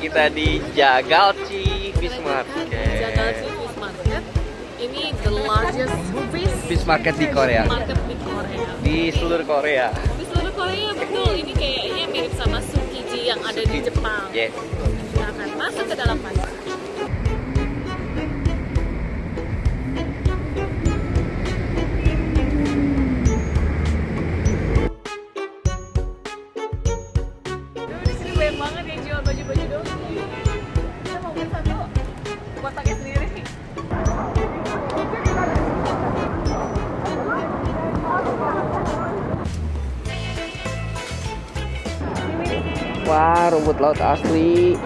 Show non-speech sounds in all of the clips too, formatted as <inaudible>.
kita di Jagalchi Fish Market. Jagalchi Fish Market. Ini the largest fish Fish Market di Korea. market di Korea. Di seluruh Korea. Di seluruh Korea betul. Ini kayaknya mirip sama Tsukiji yang ada di Jepang. Yes. Kita akan masuk ke dalam pasar. Laut asli.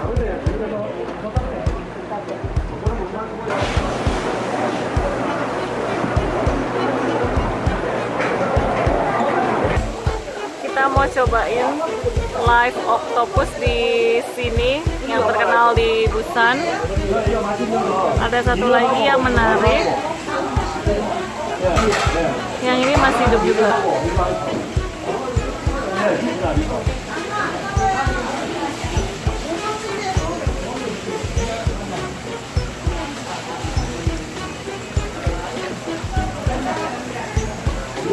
Kita mau cobain live octopus di sini yang terkenal di Busan. Ada satu lagi yang menarik. Yang ini masih hidup juga.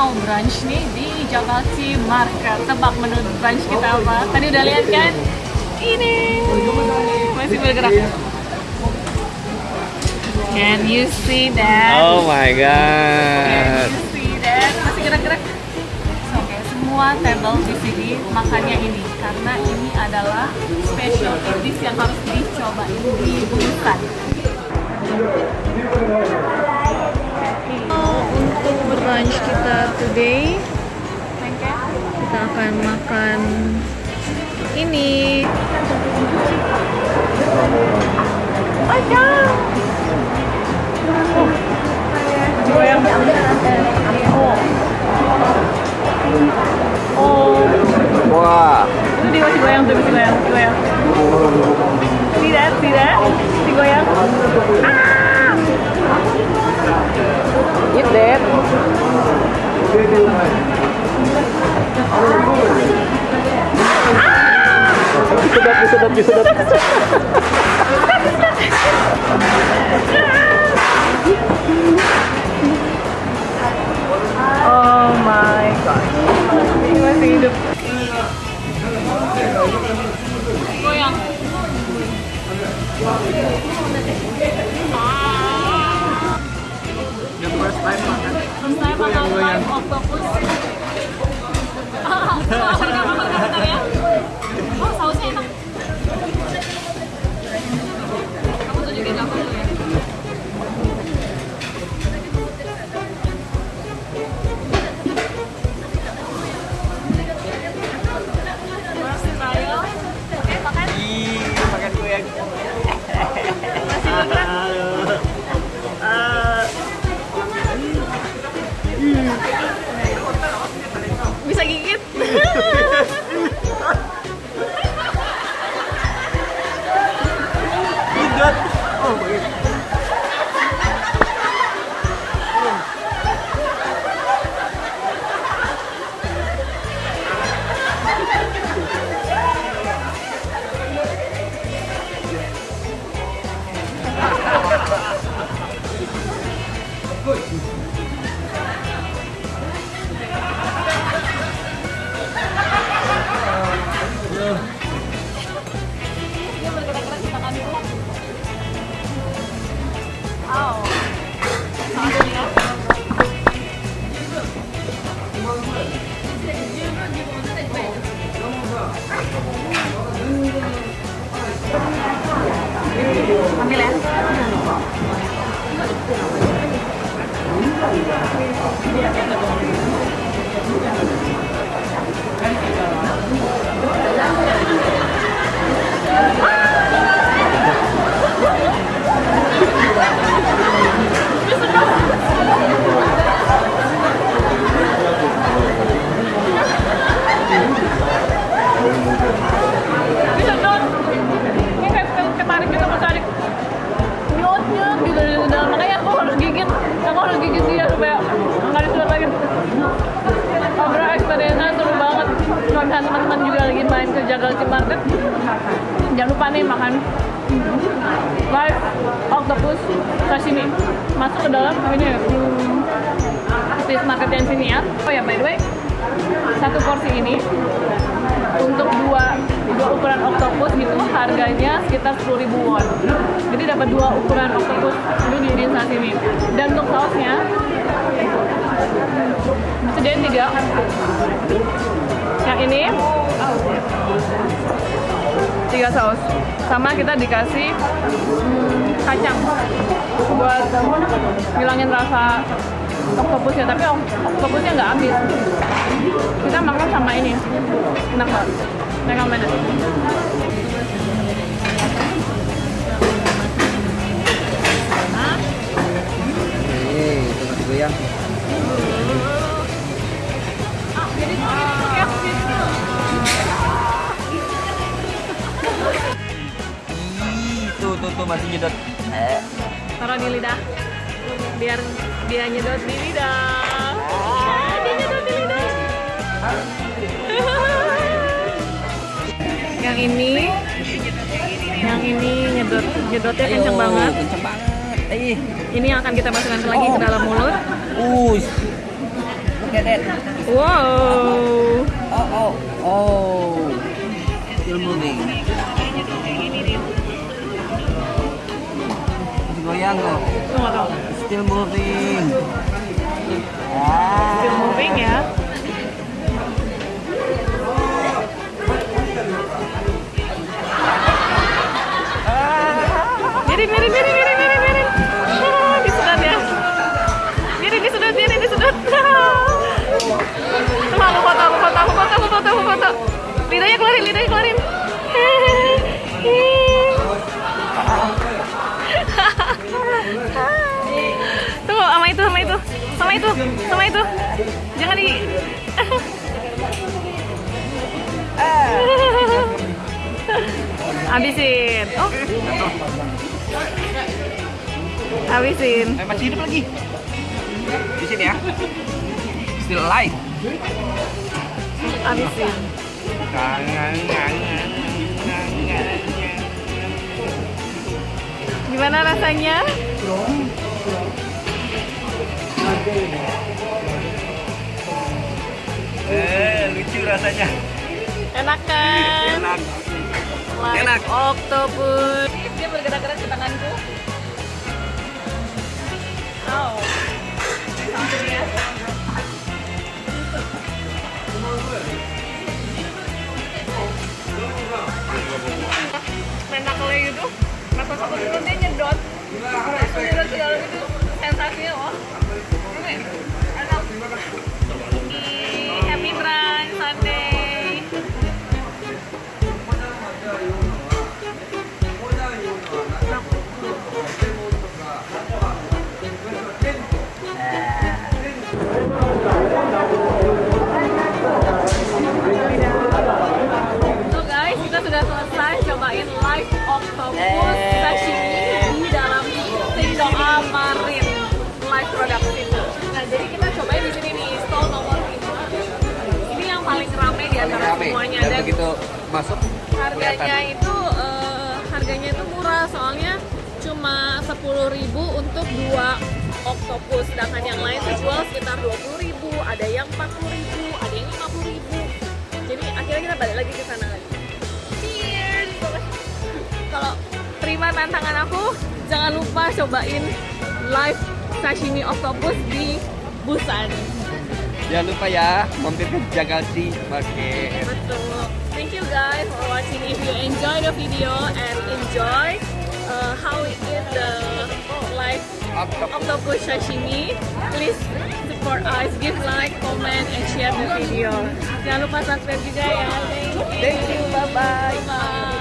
mau brunch nih di Jakarta Market. Tebak menu brunch kita apa? Tadi udah lihat kan? Ini masih bergerak. Can you see that? Oh my Can god. you see that? Masih gerak-gerak. So, Oke, semua table di sini makannya ini karena ini adalah special dish yang harus dicobain di Busan. Untuk brunch kita today. Kita akan makan ini. Goyang oh oh Wah. itu dia masih goyang tuh masih goyang tidak tidak si goyang ah Eat that. Disedot, disedot, disedot. <laughs> Brilliant. やった! Nih makan live octopus sashimi. Masuk ke dalam ini fish market yang sini ya. Oh ya by the way, satu porsi ini untuk dua dua ukuran oktopus gitu harganya sekitar 10.000 won. Jadi dapat dua ukuran oktopus ini di sashimi. Dan untuk sausnya disediain tiga. Yang ini tiga saus. Sama kita dikasih hmm, kacang buat ngilangin rasa oktopusnya. Tapi oktopusnya nggak habis. Kita makan sama ini. Enak banget. Recommended. Itu masih goyang masih nyedot Eh, Taruh di lidah. Biar dia nyedot di lidah. Ah, dia nyedot di lidah. <laughs> yang ini yang ini nyedot nyedotnya kenceng banget. Kenceng banget. Ih, ini yang akan kita masukkan lagi ke dalam mulut. Us Look at that wow. Oh, oh, oh. Still moving Masih goyang kok tunggu tunggu Still moving sama itu, sama itu. Jangan di. <laughs> Habisin. Oh. Habisin. Eh, masih hidup lagi Di sini ya Still alive Habisin. Gimana rasanya? Eh, lucu rasanya. Enak kan? Enak. Like Enak. Octopus. Dia bergerak-gerak di tanganku. Oh. Menakle itu, mata satu itu dia nyedot, langsung nyedot di itu sensasinya loh. Ini masuk? Harganya kelihatan. itu eh, harganya itu murah soalnya cuma 10.000 untuk dua octopus sedangkan yang lain dijual sekitar 20.000 ada yang 40.000 ada yang 50.000 jadi akhirnya kita balik lagi ke sana lagi. Cheers. Kalau terima tantangan aku jangan lupa cobain live sashimi octopus di Busan. Jangan lupa ya, mampir ke Jagalsi Market. Betul. You guys for watching. If you enjoy the video and enjoy uh, how it is the live Octopus. octopus sashimi, please support us, give like, comment, and share the video. Jangan lupa subscribe juga ya. Thank you. Thank you, bye-bye. Bye.